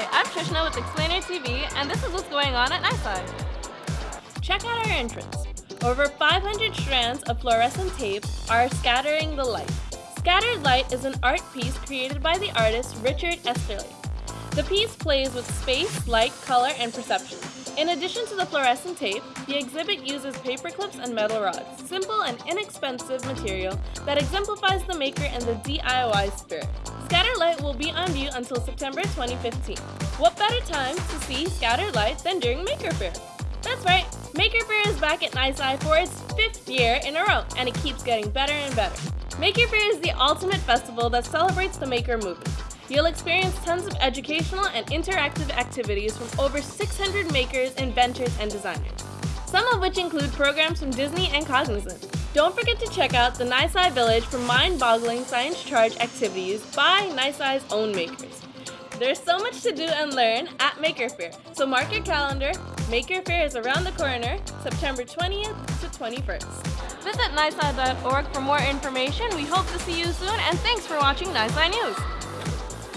Hi, I'm Trishna with Explainer TV, and this is what's going on at NYSCI. Check out our entrance. Over 500 strands of fluorescent tape are scattering the light. Scattered Light is an art piece created by the artist Richard Esterly. The piece plays with space, light, color, and perception. In addition to the fluorescent tape, the exhibit uses paper clips and metal rods, simple and inexpensive material that exemplifies the maker and the DIY spirit. Be view until September 2015. What better time to see Scattered Light than during Maker Faire? That's right, Maker Faire is back at NYSCI for its fifth year in a row, and it keeps getting better and better. Maker Faire is the ultimate festival that celebrates the maker movement. You'll experience tons of educational and interactive activities from over 600 makers, inventors, and designers. Some of which include programs from Disney and Cognizant. Don't forget to check out the NYSCI Village for mind-boggling science charge activities by NYSCI's own makers. There's so much to do and learn at Maker Faire, so mark your calendar. Maker Faire is around the corner, September 20th to 21st. Visit nysci.org for more information. We hope to see you soon, and thanks for watching NYSCI News.